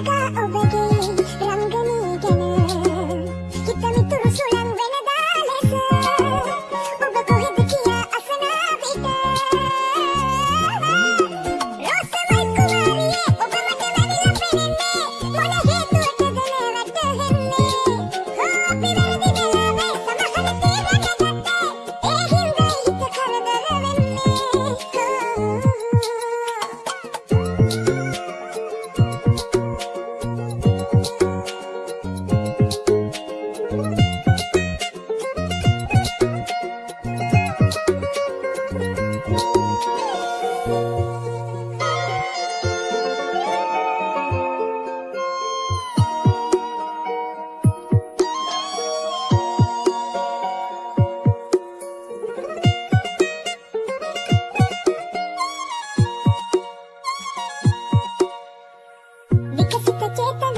Omega, Omega. Kita.